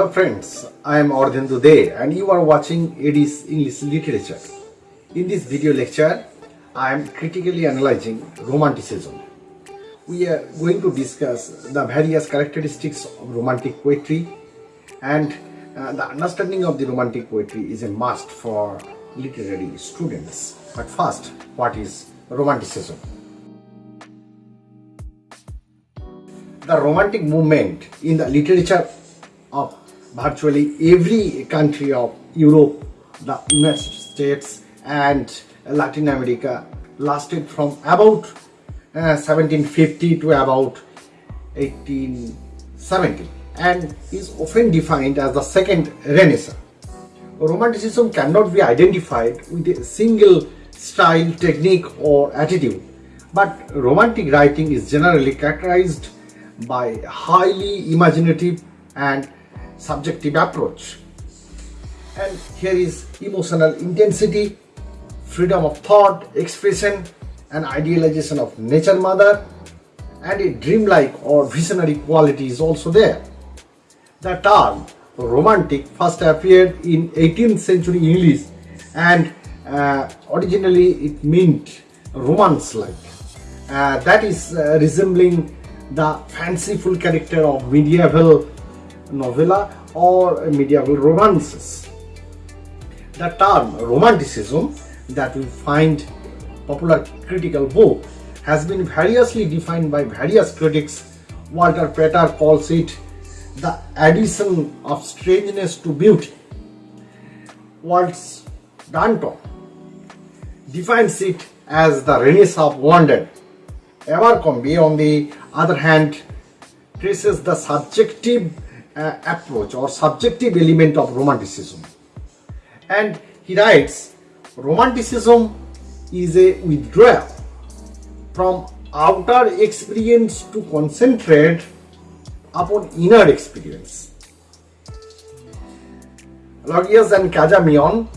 Hello friends, I am Ardhendu De and you are watching Edis English Literature. In this video lecture, I am critically analyzing Romanticism. We are going to discuss the various characteristics of Romantic poetry and uh, the understanding of the Romantic poetry is a must for literary students. But first, what is Romanticism? The Romantic movement in the literature virtually every country of Europe, the United States and Latin America lasted from about uh, 1750 to about 1870 and is often defined as the second Renaissance. Romanticism cannot be identified with a single style, technique or attitude, but romantic writing is generally characterized by highly imaginative and subjective approach. And here is emotional intensity, freedom of thought, expression, and idealization of nature mother, and a dreamlike or visionary quality is also there. The term romantic first appeared in 18th century English and uh, originally it meant romance-like. Uh, that is uh, resembling the fanciful character of medieval novella or medieval romances. The term romanticism that we find popular critical book has been variously defined by various critics. Walter Pater calls it the addition of strangeness to beauty. Waltz Danton defines it as the Renaissance of wonder. Abercrombie, on the other hand, traces the subjective uh, approach or subjective element of romanticism. And he writes, romanticism is a withdrawal from outer experience to concentrate upon inner experience. Legouis and Cazamian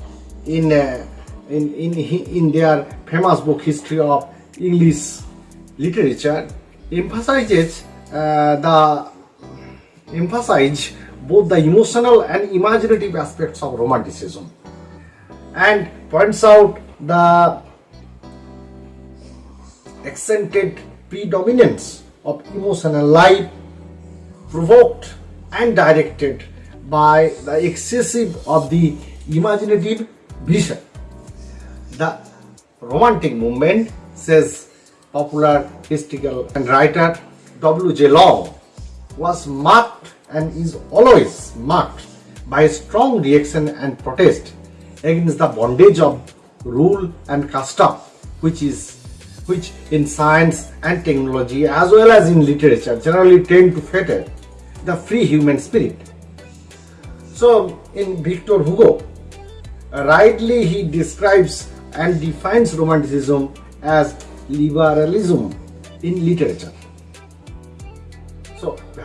in, uh, in, in, in their famous book History of English Literature emphasizes uh, the emphasize both the emotional and imaginative aspects of romanticism and points out the accented predominance of emotional life provoked and directed by the excessive of the imaginative vision. The romantic movement, says popular historical and writer W.J. Long, was marked and is always marked by strong reaction and protest against the bondage of rule and custom which is which in science and technology as well as in literature generally tend to fetter the free human spirit. So in Victor Hugo, rightly he describes and defines romanticism as liberalism in literature.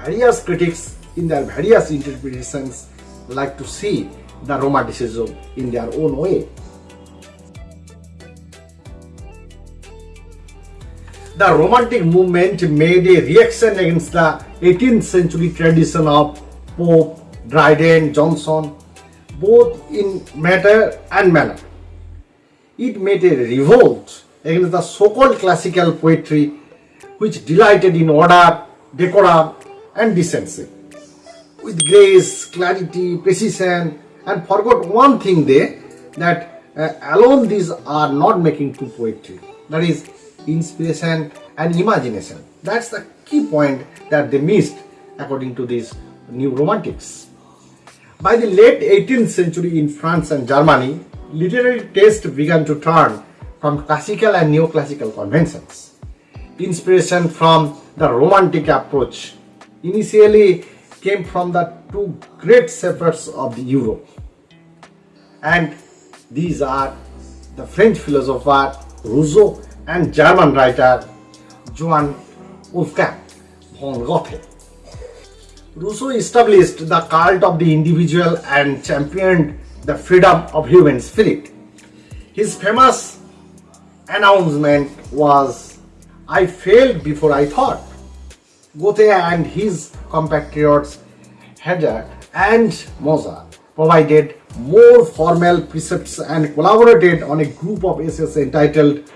Various critics in their various interpretations like to see the romanticism in their own way. The romantic movement made a reaction against the 18th century tradition of Pope, Dryden, Johnson, both in matter and manner. It made a revolt against the so-called classical poetry which delighted in order, decorum and decency. With grace, clarity, precision and forgot one thing there that uh, alone these are not making true poetry. That is inspiration and imagination. That's the key point that they missed according to these new romantics. By the late 18th century in France and Germany, literary taste began to turn from classical and neoclassical conventions. Inspiration from the romantic approach initially came from the two great shepherds of the Europe. And these are the French philosopher Rousseau and German writer Johann Wolfgang von Goethe. Rousseau established the cult of the individual and championed the freedom of human spirit. His famous announcement was, I failed before I thought. Goethe and his compatriots had and Möser provided more formal precepts and collaborated on a group of essays entitled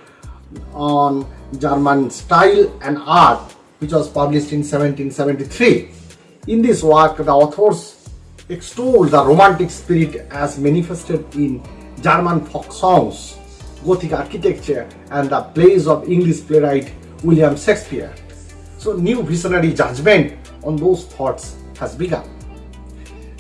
on German style and art which was published in 1773. In this work the authors extolled the romantic spirit as manifested in German folk songs, Gothic architecture and the plays of English playwright William Shakespeare. So new visionary judgment on those thoughts has begun.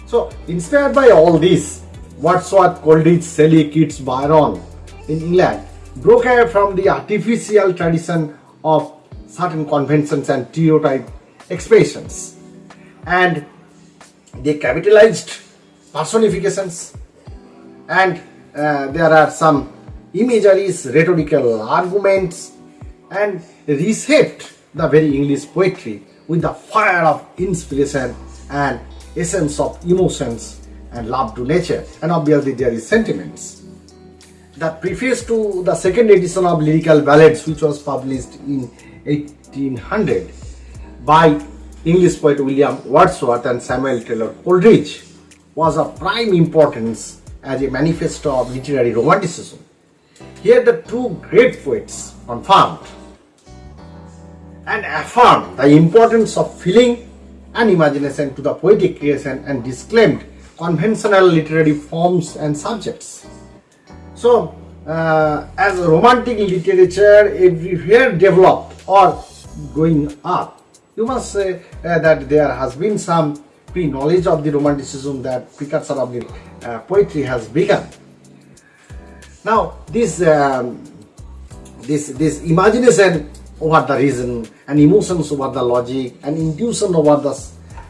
So inspired by all this, Wordsworth, Coleridge, Shelley, Keats, Byron in England broke away from the artificial tradition of certain conventions and stereotype expressions and they capitalized personifications and uh, there are some imageries, rhetorical arguments and reshaped the very English poetry with the fire of inspiration and essence of emotions and love to nature and obviously there is sentiments. The preface to the second edition of Lyrical Ballads which was published in 1800 by English poet William Wordsworth and Samuel Taylor Coleridge was of prime importance as a manifesto of literary romanticism. Here the two great poets confirmed and affirmed the importance of feeling and imagination to the poetic creation and disclaimed conventional literary forms and subjects. So, uh, as romantic literature everywhere developed or going up, you must say uh, that there has been some pre-knowledge of the romanticism that precursor of the uh, poetry has begun. Now, this um, this this imagination over the reason and emotions over the logic and intuition over the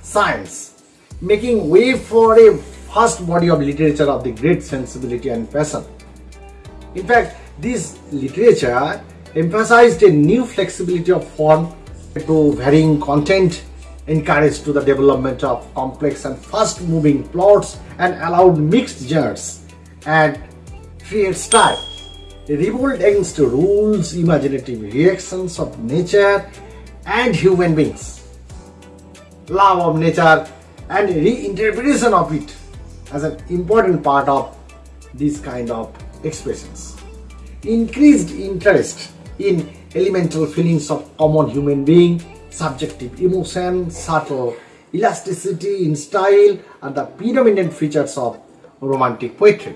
science, making way for a first body of literature of the great sensibility and passion. In fact, this literature emphasized a new flexibility of form to varying content, encouraged to the development of complex and fast-moving plots and allowed mixed genres and create style. Revolt against rules, imaginative reactions of nature and human beings. Love of nature and reinterpretation of it as an important part of these kind of expressions. Increased interest in elemental feelings of common human being, subjective emotion, subtle elasticity in style are the predominant features of romantic poetry.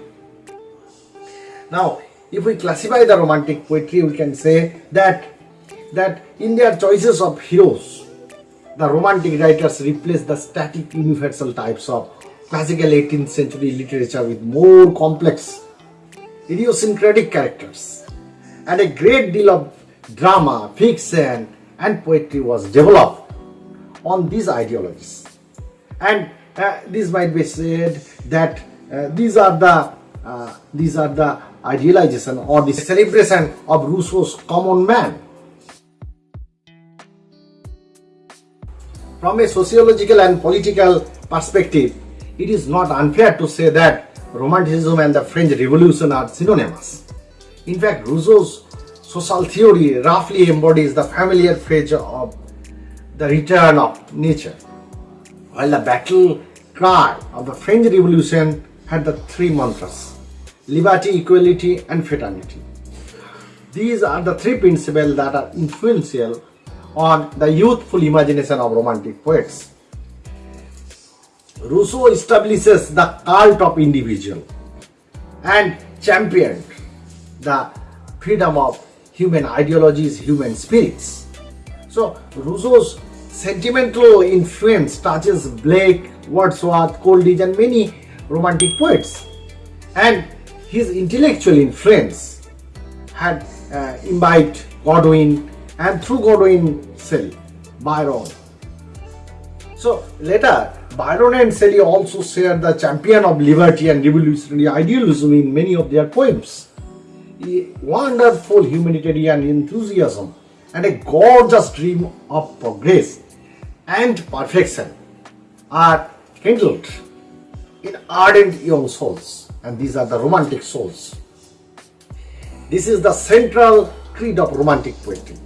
Now, if we classify the romantic poetry, we can say that that in their choices of heroes, the romantic writers replace the static universal types of classical 18th century literature with more complex idiosyncratic characters. And a great deal of drama, fiction and poetry was developed on these ideologies. And uh, this might be said that uh, these are the uh, these are the idealization or the celebration of Rousseau's common man. From a sociological and political perspective, it is not unfair to say that Romanticism and the French Revolution are synonymous. In fact, Rousseau's social theory roughly embodies the familiar phrase of the return of nature, while the battle cry of the French Revolution had the three mantras liberty, equality, and fraternity. These are the three principles that are influential on the youthful imagination of romantic poets. Rousseau establishes the cult of individual and championed the freedom of human ideologies, human spirits. So Rousseau's sentimental influence touches Blake, Wordsworth, Coleridge and many romantic poets. And his intellectual influence had uh, imbibed Godwin and through Godwin Shelley, Byron. So later, Byron and Shelley also shared the champion of liberty and revolutionary idealism in many of their poems. A wonderful humanitarian enthusiasm and a gorgeous dream of progress and perfection are kindled in ardent young souls and these are the romantic souls. This is the central creed of romantic poetry.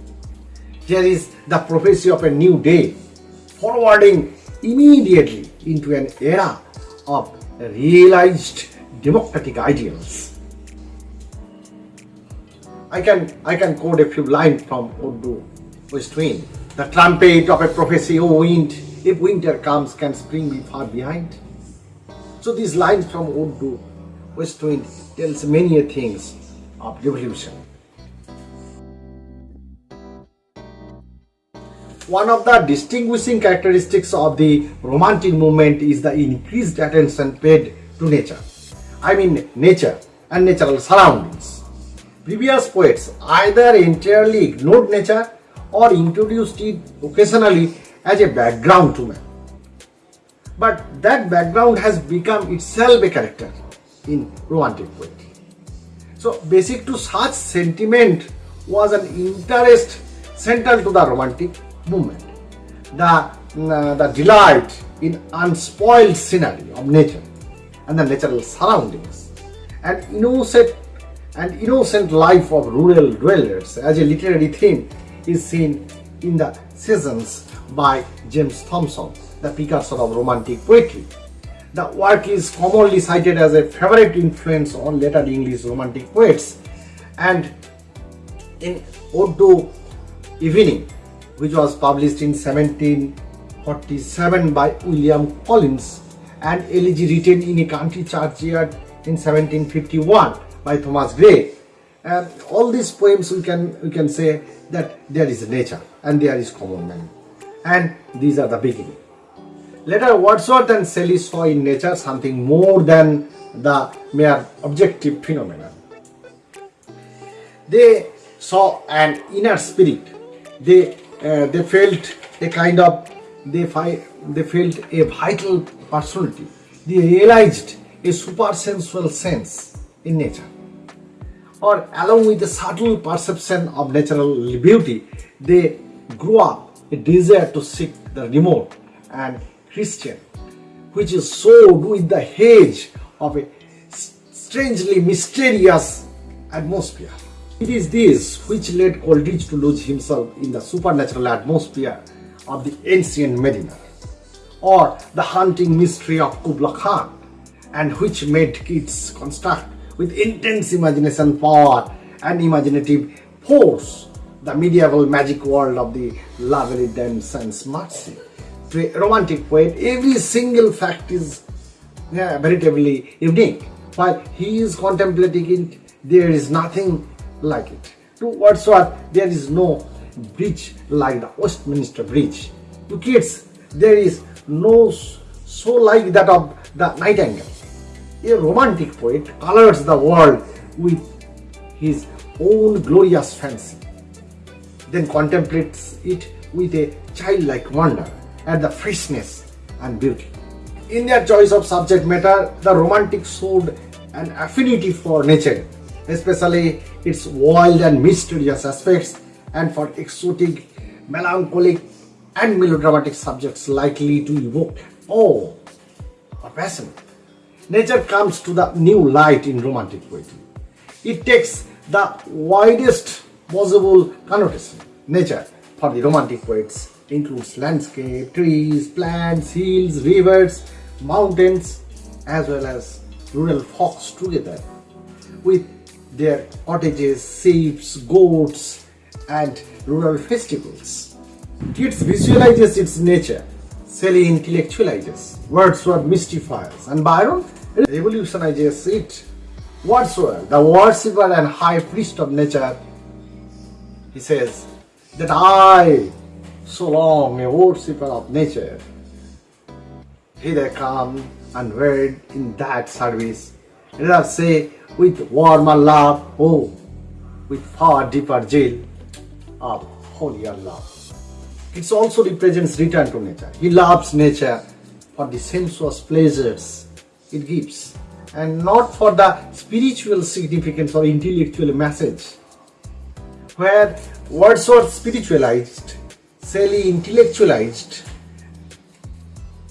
Here is the prophecy of a new day, forwarding immediately into an era of realized democratic ideals. I can I can quote a few lines from Ode to West Wind. The trumpet of a prophecy, O wind, if winter comes, can spring be far behind? So these lines from Ode to Wind tells many things of revolution. One of the distinguishing characteristics of the Romantic movement is the increased attention paid to nature. I mean nature and natural surroundings. Previous poets either entirely ignored nature or introduced it occasionally as a background to man. But that background has become itself a character in Romantic poetry. So basic to such sentiment was an interest central to the Romantic movement. The, uh, the delight in unspoiled scenery of nature and the natural surroundings and innocent and innocent life of rural dwellers as a literary theme is seen in the Seasons by James Thomson, the precursor of Romantic poetry. The work is commonly cited as a favorite influence on later English Romantic poets and in Ode Evening which was published in 1747 by William Collins and elegy written in a country churchyard in 1751 by Thomas Gray. And all these poems we can we can say that there is nature and there is common man. And these are the beginning. Later Wordsworth and Shelley saw in nature something more than the mere objective phenomenon. They saw an inner spirit. They uh, they felt a kind of they they felt a vital personality. They realized a supersensual sense in nature. Or along with the subtle perception of natural beauty, they grew up a desire to seek the remote and Christian, which is sowed with the hedge of a strangely mysterious atmosphere. It is this which led Coleridge to lose himself in the supernatural atmosphere of the ancient Mariner, or the haunting mystery of Kubla Khan, and which made Keats construct with intense imagination power and imaginative force the medieval magic world of the La Belle Dame Sans. Romantic poet, every single fact is yeah, veritably unique. While he is contemplating it, there is nothing like it. To Wordsworth, there is no bridge like the Westminster Bridge. To Keats, there is no so like that of the Nightingale. A romantic poet colors the world with his own glorious fancy, then contemplates it with a childlike wonder at the freshness and beauty. In their choice of subject matter, the romantic showed an affinity for nature especially its wild and mysterious aspects and for exotic, melancholic and melodramatic subjects likely to evoke awe or passion. Nature comes to the new light in romantic poetry. It takes the widest possible connotation. Nature for the romantic poets includes landscape, trees, plants, hills, rivers, mountains, as well as rural folks together with their cottages, sheep, goats, and rural festivals. Keats visualizes its nature, Shelley intellectualizes, Wordsworth mystifies, and Byron revolutionizes it. Wordsworth, the worshipper and high priest of nature, he says that I, so long a worshipper of nature, hither come and wed in that service. Let us say with warmer love, oh, with far deeper zeal of holier love. It also represents return to nature. He loves nature for the sensuous pleasures it gives and not for the spiritual significance or intellectual message. Where words Wordsworth spiritualized, Shelley intellectualized,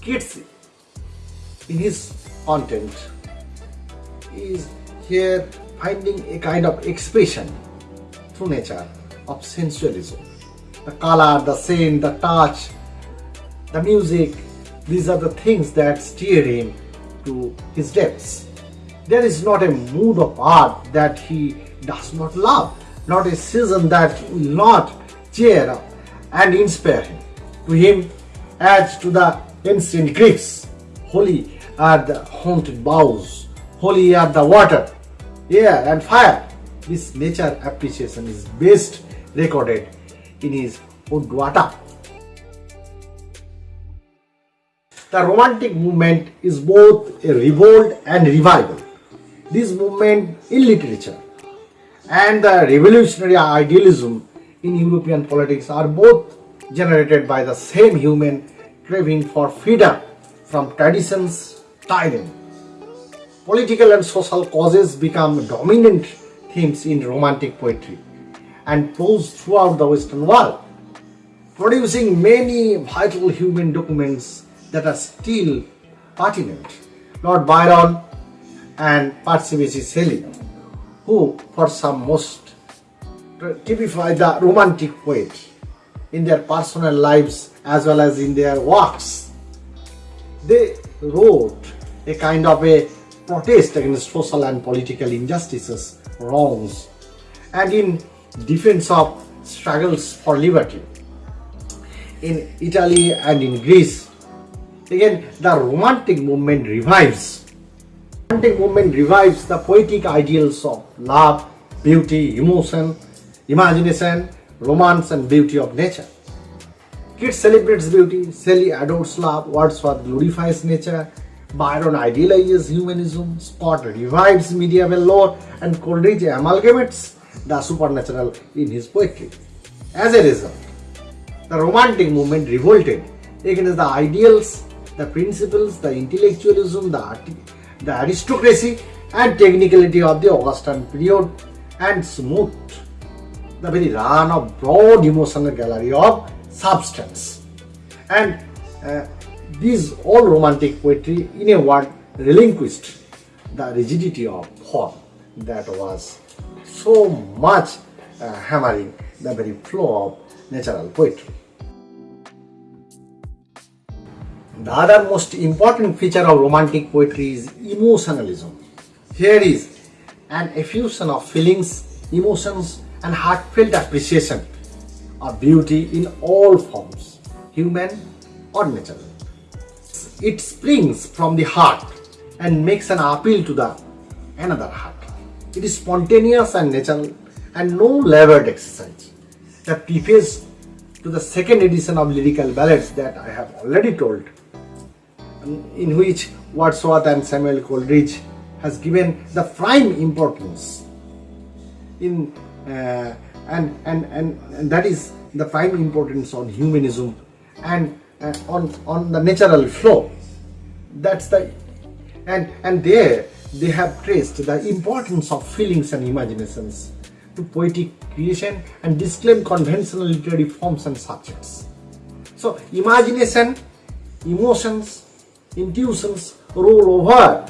Keats in his content is here finding a kind of expression through nature of sensualism. The color, the scent, the touch, the music, These are the things that steer him to his depths. There is not a mood of art that he does not love, not a season that will not cheer up and inspire him. To him, as to the ancient Greeks, holy are the haunted boughs, holy are the water, air and fire. This nature appreciation is best recorded in his Udvata. The Romantic movement is both a revolt and revival. This movement in literature and the revolutionary idealism in European politics are both generated by the same human craving for freedom from traditions, tyranny. Political and social causes become dominant themes in romantic poetry and prose throughout the Western world, producing many vital human documents that are still pertinent. Lord Byron and Percy Shelley, who for some most typify the romantic poet in their personal lives as well as in their works. They wrote a kind of a protest against social and political injustices, wrongs, and in defense of struggles for liberty. In Italy and in Greece, again the romantic movement revives. The Romantic movement revives the poetic ideals of love, beauty, emotion, imagination, romance and beauty of nature. Keats celebrates beauty, Shelley adores love, Wordsworth glorifies nature, Byron idealizes humanism, Scott revives medieval lore, and Coleridge amalgamates the supernatural in his poetry. As a result, the Romantic movement revolted against the ideals, the principles, the intellectualism, the, the aristocracy, and technicality of the Augustan period and smoothed the very run of broad emotional gallery of substance. And uh, these all romantic poetry, in a word, relinquished the rigidity of form that was so much uh, hammering the very flow of natural poetry. The other most important feature of romantic poetry is emotionalism. Here is an effusion of feelings, emotions, and heartfelt appreciation of beauty in all forms, human or natural. It springs from the heart and makes an appeal to the another heart. It is spontaneous and natural and no labored exercise. The preface to the second edition of lyrical ballads that I have already told, in which Wordsworth and Samuel Coleridge has given the prime importance in uh, and, and, and, that is the prime importance on humanism and uh, on, on the natural flow. That's the and and there they have traced the importance of feelings and imaginations to poetic creation and disclaim conventional literary forms and subjects. So imagination, emotions, intuitions roll over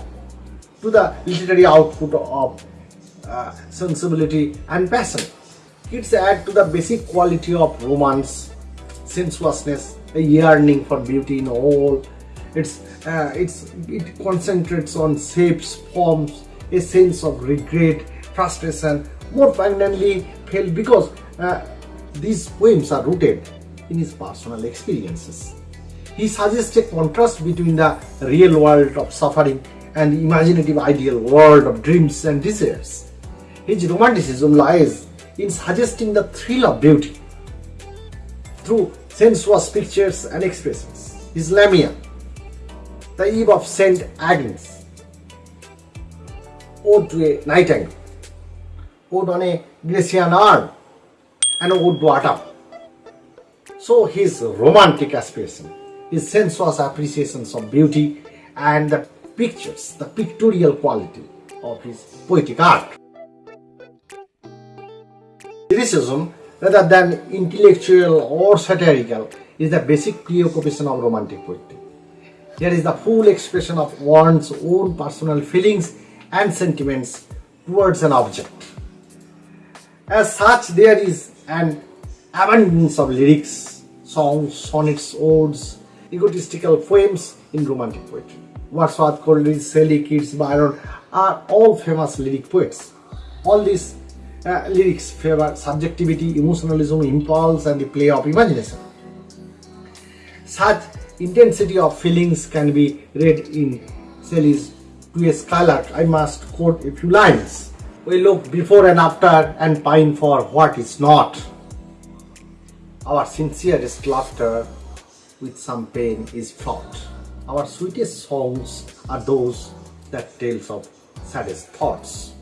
to the literary output of uh, sensibility and passion. Keats add to the basic quality of romance, sensuousness, a yearning for beauty in all. It's, uh, it's, it concentrates on shapes, forms, a sense of regret, frustration, more poignantly felt because uh, these poems are rooted in his personal experiences. He suggests a contrast between the real world of suffering and the imaginative ideal world of dreams and desires. His romanticism lies in suggesting the thrill of beauty through sensuous pictures and expressions. His Lamia, the Eve of St. Agnes, Ode to a Nightingale, Ode on a Grecian Urn, and Ode to Autumn. So his romantic aspiration, his sensuous appreciations of beauty and the pictures, the pictorial quality of his poetic art lyricism rather than intellectual or satirical is the basic preoccupation of romantic poetry. Here is the full expression of one's own personal feelings and sentiments towards an object. As such, there is an abundance of lyrics, songs, sonnets, odes, egotistical poems in romantic poetry. Wordsworth, Coleridge, Shelley, Keats, Byron are all famous lyric poets. All these uh, lyrics favor subjectivity, emotionalism, impulse, and the play of imagination. Such intensity of feelings can be read in Shelley's To a Skylark. I must quote a few lines. We look before and after and pine for what is not. Our sincerest laughter with some pain is fraught. Our sweetest songs are those that tell of saddest thoughts.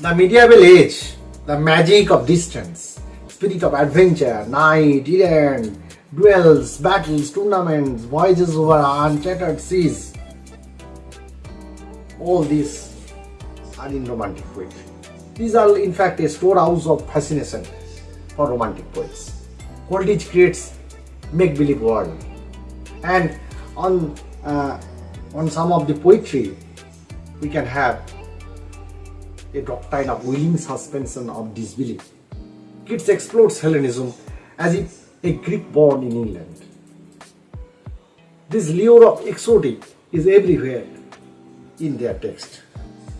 The medieval age, the magic of distance, spirit of adventure, night, errand, duels, battles, tournaments, voyages over uncharted seas. All these are in romantic poetry. These are in fact a storehouse of fascination for romantic poets. Coleridge creates make-believe world and on uh, on some of the poetry we can have a doctrine of willing suspension of disbelief. Keats explores Hellenism as if a Greek born in England. This lure of exotic is everywhere in their text.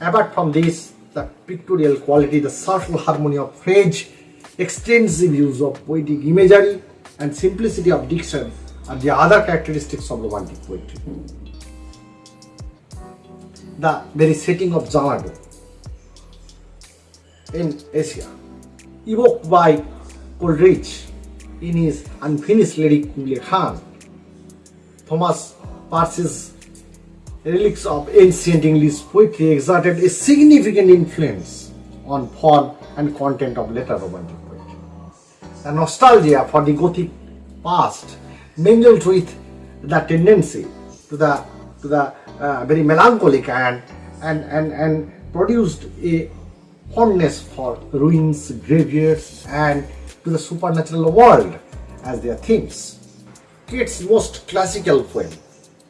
Apart from this, the pictorial quality, the subtle harmony of phrase, extensive use of poetic imagery, and simplicity of diction are the other characteristics of romantic poetry. The very setting of Xanadu in Asia, evoked by Coleridge in his unfinished lyric Khan. Thomas Percy's Reliques of ancient English poetry exerted a significant influence on form and content of later Romantic poetry. The nostalgia for the Gothic past mingled with the tendency to the to the uh, very melancholic and and and and produced a fondness for ruins, graveyards, and to the supernatural world as their themes. Keats' most classical poem,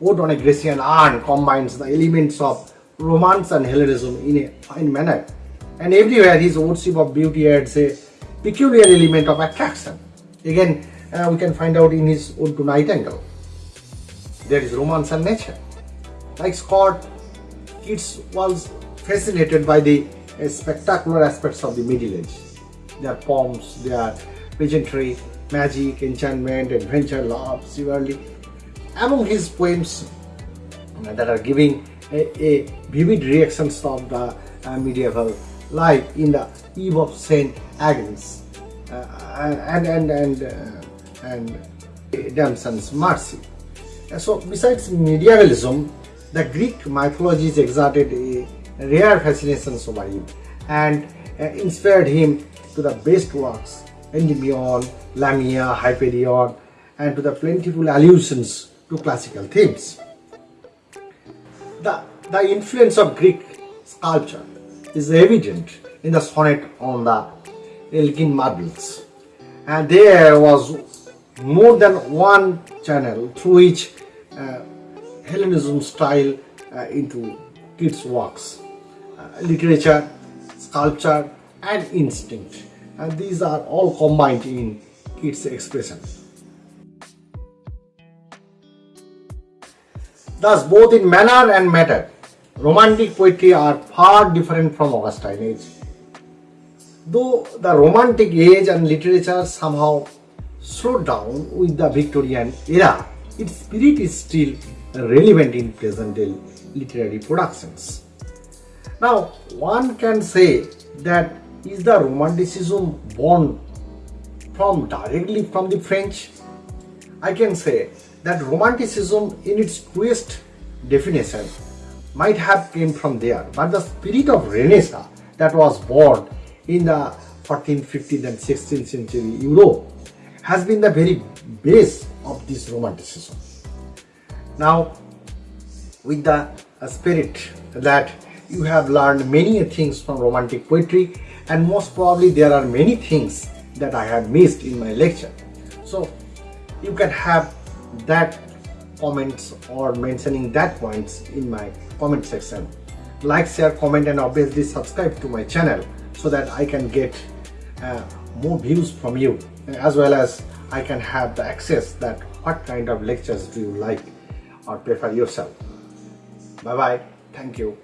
Ode on a Grecian Urn, combines the elements of romance and Hellenism in a fine manner, and everywhere his worship of beauty adds a peculiar element of attraction. Again, uh, we can find out in his Ode to Nightingale. There is romance and nature. Like Scott, Keats was fascinated by the spectacular aspects of the Middle Age. Their poems, their pageantry, magic, enchantment, adventure, love, chivalry. Among his poems that are giving a, a vivid reactions of the uh, medieval life in the Eve of Saint Agnes uh, and and and uh, and Dame Sans Merci. So besides medievalism, the Greek mythologies exerted a rare fascination over him. And uh, inspired him to the best works Endymion, Lamia, Hyperion and to the plentiful allusions to classical themes. The, the influence of Greek sculpture is evident in the sonnet on the Elgin marbles. And there was more than one channel through which uh, Hellenism style uh, into Keats' works literature, sculpture and instinct and these are all combined in its expression. Thus both in manner and matter, romantic poetry are far different from Augustan age. Though the romantic age and literature somehow slowed down with the Victorian era, its spirit is still relevant in present day literary productions. Now, one can say that is the romanticism born from directly from the French? I can say that romanticism in its truest definition might have came from there, but the spirit of Renaissance that was born in the 14th, 15th and 16th century Europe has been the very base of this romanticism. Now, with the spirit that you have learned many things from romantic poetry and most probably there are many things that I have missed in my lecture. So you can have that comments or mentioning that points in my comment section. Like, share, comment and obviously subscribe to my channel so that I can get uh, more views from you as well as I can have the access that what kind of lectures do you like or prefer yourself. Bye bye. Thank you.